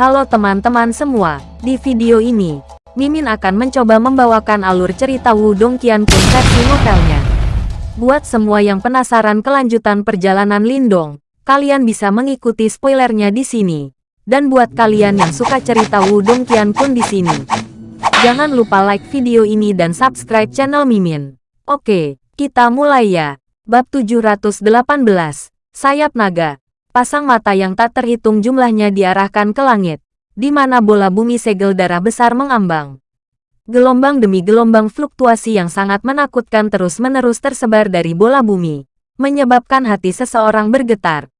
Halo teman-teman semua, di video ini, Mimin akan mencoba membawakan alur cerita Wudong Qiankun versi novelnya. Buat semua yang penasaran kelanjutan perjalanan Lindong, kalian bisa mengikuti spoilernya di sini. Dan buat kalian yang suka cerita Wudong Qiankun di sini, jangan lupa like video ini dan subscribe channel Mimin. Oke, kita mulai ya. Bab 718, Sayap Naga. Pasang mata yang tak terhitung jumlahnya diarahkan ke langit, di mana bola bumi segel darah besar mengambang. Gelombang demi gelombang fluktuasi yang sangat menakutkan terus-menerus tersebar dari bola bumi, menyebabkan hati seseorang bergetar.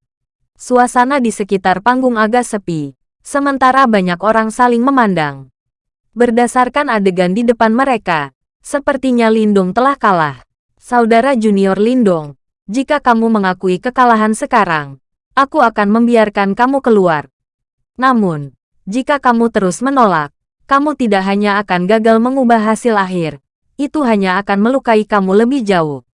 Suasana di sekitar panggung agak sepi, sementara banyak orang saling memandang. Berdasarkan adegan di depan mereka, sepertinya Lindung telah kalah. Saudara junior Lindong, jika kamu mengakui kekalahan sekarang, aku akan membiarkan kamu keluar. Namun, jika kamu terus menolak, kamu tidak hanya akan gagal mengubah hasil akhir, itu hanya akan melukai kamu lebih jauh.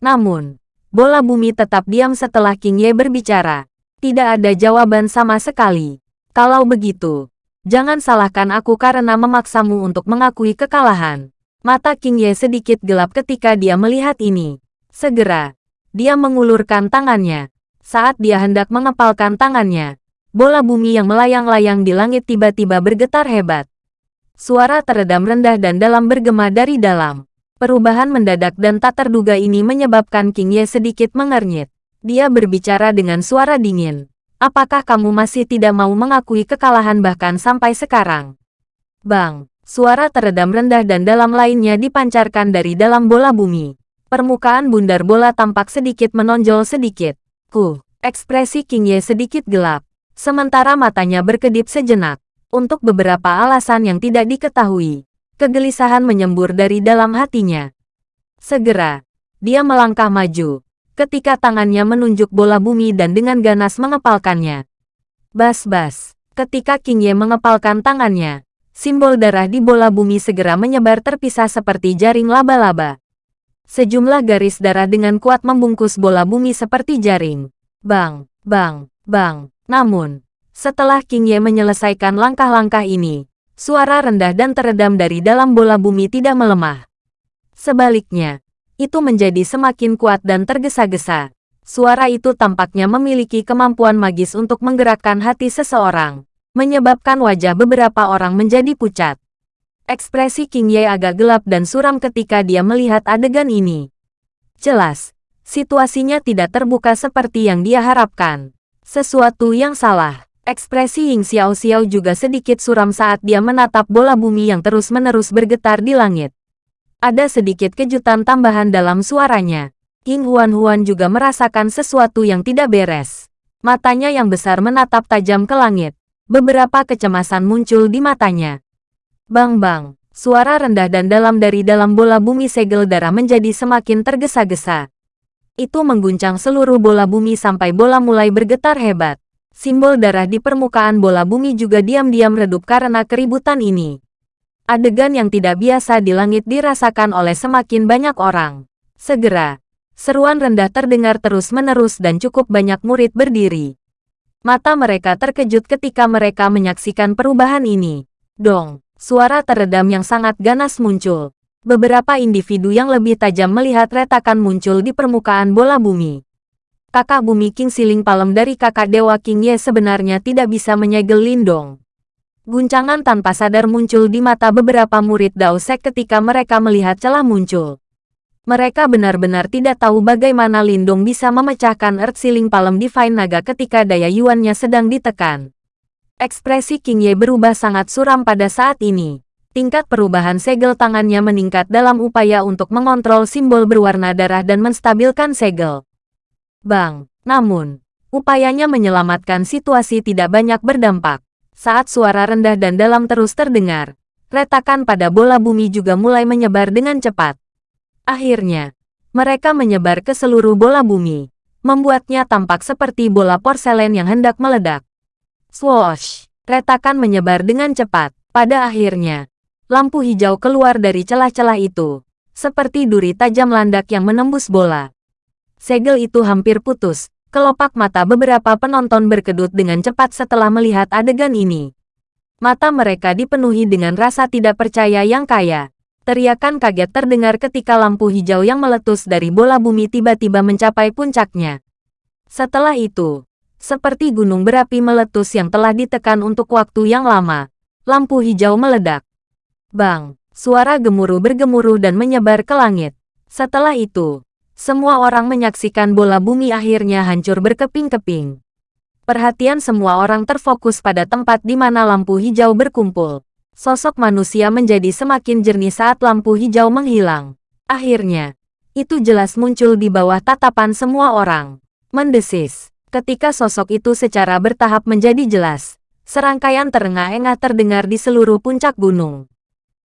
Namun, bola bumi tetap diam setelah King Ye berbicara. Tidak ada jawaban sama sekali. Kalau begitu, jangan salahkan aku karena memaksamu untuk mengakui kekalahan. Mata King Ye sedikit gelap ketika dia melihat ini. Segera, dia mengulurkan tangannya, saat dia hendak mengepalkan tangannya, bola bumi yang melayang-layang di langit tiba-tiba bergetar hebat. Suara teredam rendah dan dalam bergema dari dalam. Perubahan mendadak dan tak terduga ini menyebabkan King Ye sedikit mengernyit. Dia berbicara dengan suara dingin. Apakah kamu masih tidak mau mengakui kekalahan bahkan sampai sekarang? Bang, suara teredam rendah dan dalam lainnya dipancarkan dari dalam bola bumi. Permukaan bundar bola tampak sedikit menonjol sedikit. Ku, ekspresi King Ye sedikit gelap, sementara matanya berkedip sejenak. Untuk beberapa alasan yang tidak diketahui, kegelisahan menyembur dari dalam hatinya. Segera, dia melangkah maju, ketika tangannya menunjuk bola bumi dan dengan ganas mengepalkannya. Bas-bas, ketika King Ye mengepalkan tangannya, simbol darah di bola bumi segera menyebar terpisah seperti jaring laba-laba. Sejumlah garis darah dengan kuat membungkus bola bumi seperti jaring. Bang, bang, bang. Namun, setelah King Ye menyelesaikan langkah-langkah ini, suara rendah dan teredam dari dalam bola bumi tidak melemah. Sebaliknya, itu menjadi semakin kuat dan tergesa-gesa. Suara itu tampaknya memiliki kemampuan magis untuk menggerakkan hati seseorang, menyebabkan wajah beberapa orang menjadi pucat. Ekspresi King Ye agak gelap dan suram ketika dia melihat adegan ini. Jelas, situasinya tidak terbuka seperti yang dia harapkan. Sesuatu yang salah. Ekspresi Ying Xiao Xiao juga sedikit suram saat dia menatap bola bumi yang terus-menerus bergetar di langit. Ada sedikit kejutan tambahan dalam suaranya. King Huan Huan juga merasakan sesuatu yang tidak beres. Matanya yang besar menatap tajam ke langit. Beberapa kecemasan muncul di matanya. Bang-bang, suara rendah dan dalam dari dalam bola bumi segel darah menjadi semakin tergesa-gesa. Itu mengguncang seluruh bola bumi sampai bola mulai bergetar hebat. Simbol darah di permukaan bola bumi juga diam-diam redup karena keributan ini. Adegan yang tidak biasa di langit dirasakan oleh semakin banyak orang. Segera, seruan rendah terdengar terus-menerus dan cukup banyak murid berdiri. Mata mereka terkejut ketika mereka menyaksikan perubahan ini. Dong, Suara teredam yang sangat ganas muncul. Beberapa individu yang lebih tajam melihat retakan muncul di permukaan bola bumi. Kakak bumi King Siling Palem dari kakak Dewa King Ye sebenarnya tidak bisa menyegel Lindong. Guncangan tanpa sadar muncul di mata beberapa murid Dao Sek ketika mereka melihat celah muncul. Mereka benar-benar tidak tahu bagaimana Lindong bisa memecahkan Earth Siling Palem Divine Naga ketika daya yuannya sedang ditekan. Ekspresi King Ye berubah sangat suram pada saat ini. Tingkat perubahan segel tangannya meningkat dalam upaya untuk mengontrol simbol berwarna darah dan menstabilkan segel. Bang, namun, upayanya menyelamatkan situasi tidak banyak berdampak. Saat suara rendah dan dalam terus terdengar, retakan pada bola bumi juga mulai menyebar dengan cepat. Akhirnya, mereka menyebar ke seluruh bola bumi, membuatnya tampak seperti bola porselen yang hendak meledak. Swoosh! Retakan menyebar dengan cepat. Pada akhirnya, lampu hijau keluar dari celah-celah itu, seperti duri tajam landak yang menembus bola. Segel itu hampir putus. Kelopak mata beberapa penonton berkedut dengan cepat setelah melihat adegan ini. Mata mereka dipenuhi dengan rasa tidak percaya yang kaya. Teriakan kaget terdengar ketika lampu hijau yang meletus dari bola bumi tiba-tiba mencapai puncaknya. Setelah itu, seperti gunung berapi meletus yang telah ditekan untuk waktu yang lama, lampu hijau meledak. Bang, suara gemuruh bergemuruh dan menyebar ke langit. Setelah itu, semua orang menyaksikan bola bumi akhirnya hancur berkeping-keping. Perhatian semua orang terfokus pada tempat di mana lampu hijau berkumpul. Sosok manusia menjadi semakin jernih saat lampu hijau menghilang. Akhirnya, itu jelas muncul di bawah tatapan semua orang. Mendesis. Ketika sosok itu secara bertahap menjadi jelas, serangkaian terengah-engah terdengar di seluruh puncak gunung.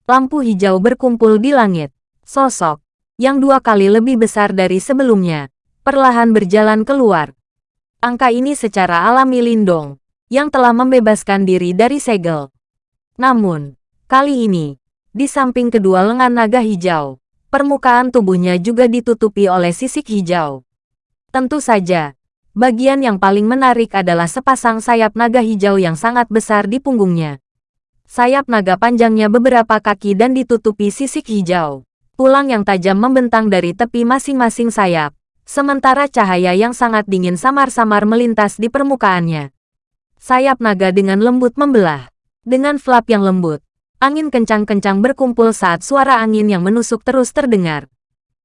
Lampu hijau berkumpul di langit. Sosok, yang dua kali lebih besar dari sebelumnya, perlahan berjalan keluar, Angka ini secara alami Lindong, yang telah membebaskan diri dari segel. Namun, kali ini, di samping kedua lengan naga hijau, permukaan tubuhnya juga ditutupi oleh sisik hijau. Tentu saja, bagian yang paling menarik adalah sepasang sayap naga hijau yang sangat besar di punggungnya. Sayap naga panjangnya beberapa kaki dan ditutupi sisik hijau. Tulang yang tajam membentang dari tepi masing-masing sayap, sementara cahaya yang sangat dingin samar-samar melintas di permukaannya. Sayap naga dengan lembut membelah. Dengan flap yang lembut, angin kencang-kencang berkumpul saat suara angin yang menusuk terus terdengar.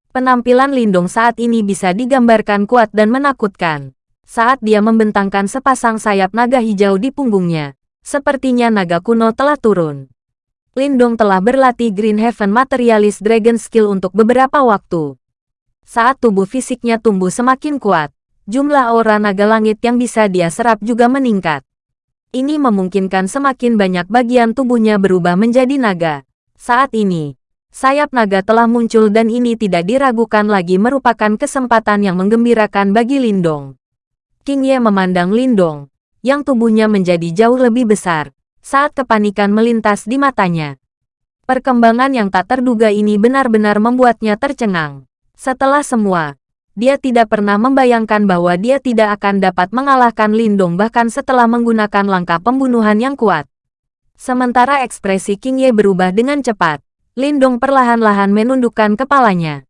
Penampilan Lindung saat ini bisa digambarkan kuat dan menakutkan. Saat dia membentangkan sepasang sayap naga hijau di punggungnya, sepertinya naga kuno telah turun. Lindong telah berlatih Green Heaven Materialist Dragon Skill untuk beberapa waktu. Saat tubuh fisiknya tumbuh semakin kuat, jumlah aura naga langit yang bisa dia serap juga meningkat. Ini memungkinkan semakin banyak bagian tubuhnya berubah menjadi naga. Saat ini, sayap naga telah muncul dan ini tidak diragukan lagi merupakan kesempatan yang menggembirakan bagi Lindong. King Ye memandang Lindong, yang tubuhnya menjadi jauh lebih besar, saat kepanikan melintas di matanya. Perkembangan yang tak terduga ini benar-benar membuatnya tercengang. Setelah semua, dia tidak pernah membayangkan bahwa dia tidak akan dapat mengalahkan Lindong bahkan setelah menggunakan langkah pembunuhan yang kuat. Sementara ekspresi King Ye berubah dengan cepat, Lindong perlahan-lahan menundukkan kepalanya.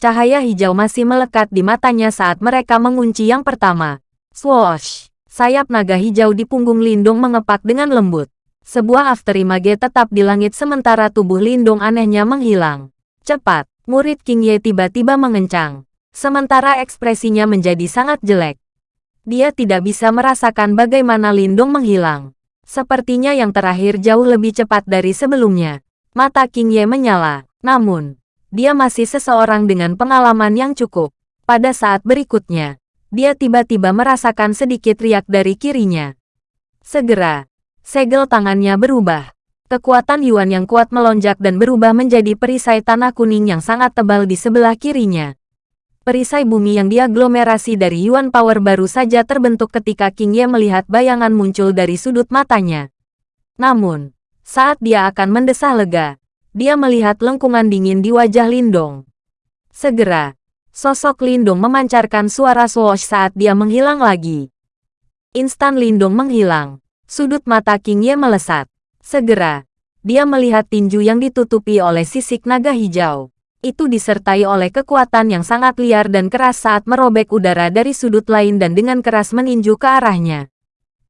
Cahaya hijau masih melekat di matanya saat mereka mengunci yang pertama. Swoosh! Sayap naga hijau di punggung Lindong mengepak dengan lembut. Sebuah afterimage tetap di langit sementara tubuh Lindong anehnya menghilang. Cepat! murid King Ye tiba-tiba mengencang. Sementara ekspresinya menjadi sangat jelek. Dia tidak bisa merasakan bagaimana Lindung menghilang. Sepertinya yang terakhir jauh lebih cepat dari sebelumnya. Mata King Ye menyala. Namun, dia masih seseorang dengan pengalaman yang cukup. Pada saat berikutnya, dia tiba-tiba merasakan sedikit riak dari kirinya. Segera, segel tangannya berubah. Kekuatan Yuan yang kuat melonjak dan berubah menjadi perisai tanah kuning yang sangat tebal di sebelah kirinya. Perisai bumi yang diaglomerasi dari Yuan Power baru saja terbentuk ketika King Ye melihat bayangan muncul dari sudut matanya. Namun, saat dia akan mendesah lega, dia melihat lengkungan dingin di wajah Lindong. Segera, sosok Lindong memancarkan suara swoosh saat dia menghilang lagi. Instan Lindong menghilang, sudut mata King Ye melesat. Segera, dia melihat tinju yang ditutupi oleh sisik naga hijau. Itu disertai oleh kekuatan yang sangat liar dan keras saat merobek udara dari sudut lain dan dengan keras meninju ke arahnya.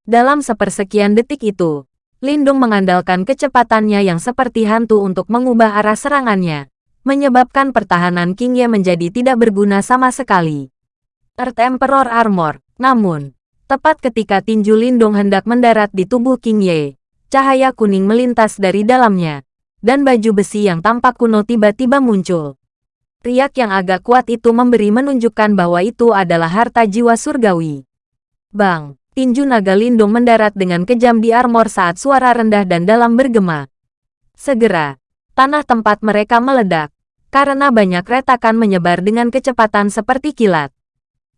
Dalam sepersekian detik itu, Lindung mengandalkan kecepatannya yang seperti hantu untuk mengubah arah serangannya, menyebabkan pertahanan King Ye menjadi tidak berguna sama sekali. Earth Emperor Armor, namun, tepat ketika tinju Lindung hendak mendarat di tubuh King Ye, cahaya kuning melintas dari dalamnya, dan baju besi yang tampak kuno tiba-tiba muncul. Riak yang agak kuat itu memberi menunjukkan bahwa itu adalah harta jiwa surgawi. Bang, tinju naga lindung mendarat dengan kejam di armor saat suara rendah dan dalam bergema. Segera, tanah tempat mereka meledak, karena banyak retakan menyebar dengan kecepatan seperti kilat.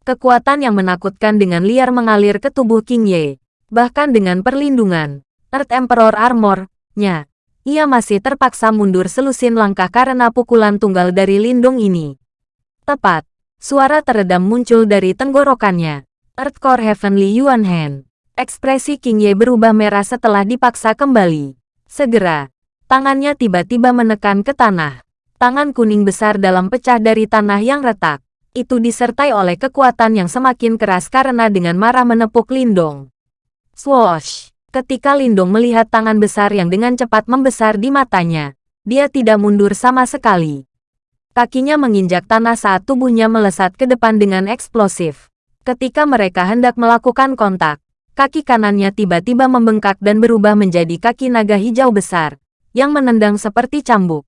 Kekuatan yang menakutkan dengan liar mengalir ke tubuh King Ye, bahkan dengan perlindungan. Earth Emperor Armor-nya. Ia masih terpaksa mundur selusin langkah karena pukulan tunggal dari lindung ini. Tepat, suara teredam muncul dari tenggorokannya. Earthcore Heavenly Yuan Hand. Ekspresi King Ye berubah merah setelah dipaksa kembali. Segera, tangannya tiba-tiba menekan ke tanah. Tangan kuning besar dalam pecah dari tanah yang retak. Itu disertai oleh kekuatan yang semakin keras karena dengan marah menepuk Lindong. Swoosh! Ketika Lindong melihat tangan besar yang dengan cepat membesar di matanya, dia tidak mundur sama sekali. Kakinya menginjak tanah saat tubuhnya melesat ke depan dengan eksplosif. Ketika mereka hendak melakukan kontak, kaki kanannya tiba-tiba membengkak dan berubah menjadi kaki naga hijau besar, yang menendang seperti cambuk.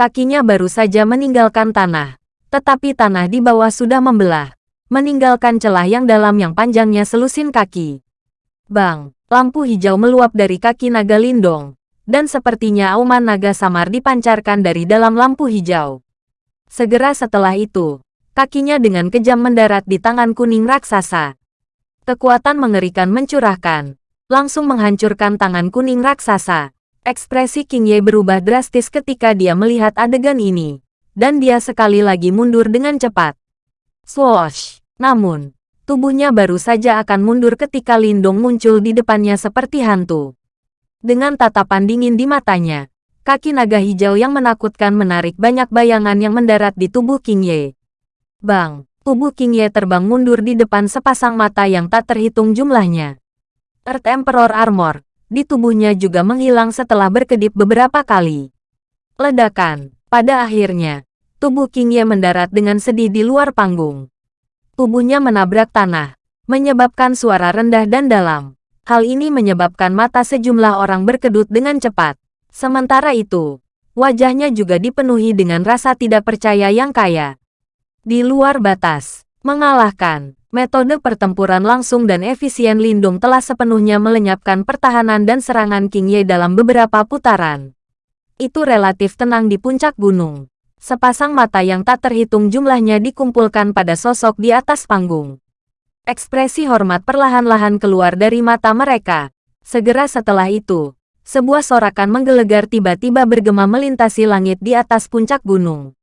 Kakinya baru saja meninggalkan tanah, tetapi tanah di bawah sudah membelah, meninggalkan celah yang dalam yang panjangnya selusin kaki. Bang, lampu hijau meluap dari kaki naga lindong, dan sepertinya auman naga samar dipancarkan dari dalam lampu hijau. Segera setelah itu, kakinya dengan kejam mendarat di tangan kuning raksasa. Kekuatan mengerikan mencurahkan, langsung menghancurkan tangan kuning raksasa. Ekspresi King Ye berubah drastis ketika dia melihat adegan ini, dan dia sekali lagi mundur dengan cepat. Swoosh! Namun, tubuhnya baru saja akan mundur ketika Lindong muncul di depannya seperti hantu. Dengan tatapan dingin di matanya, kaki naga hijau yang menakutkan menarik banyak bayangan yang mendarat di tubuh King Ye. Bang! Tubuh King Ye terbang mundur di depan sepasang mata yang tak terhitung jumlahnya. Earth Emperor Armor, di tubuhnya juga menghilang setelah berkedip beberapa kali. Ledakan, pada akhirnya, tubuh King Ye mendarat dengan sedih di luar panggung. Tubuhnya menabrak tanah, menyebabkan suara rendah dan dalam. Hal ini menyebabkan mata sejumlah orang berkedut dengan cepat. Sementara itu, wajahnya juga dipenuhi dengan rasa tidak percaya yang kaya di luar batas. Mengalahkan, metode pertempuran langsung dan efisien Lindung telah sepenuhnya melenyapkan pertahanan dan serangan King Ye dalam beberapa putaran. Itu relatif tenang di puncak gunung. Sepasang mata yang tak terhitung jumlahnya dikumpulkan pada sosok di atas panggung. Ekspresi hormat perlahan-lahan keluar dari mata mereka. Segera setelah itu, sebuah sorakan menggelegar tiba-tiba bergema melintasi langit di atas puncak gunung.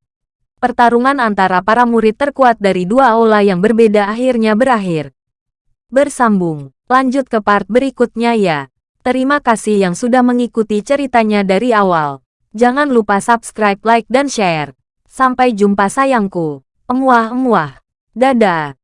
Pertarungan antara para murid terkuat dari dua aula yang berbeda akhirnya berakhir. Bersambung, lanjut ke part berikutnya ya. Terima kasih yang sudah mengikuti ceritanya dari awal. Jangan lupa subscribe, like, dan share. Sampai jumpa sayangku. Emuah-emuah. Dadah.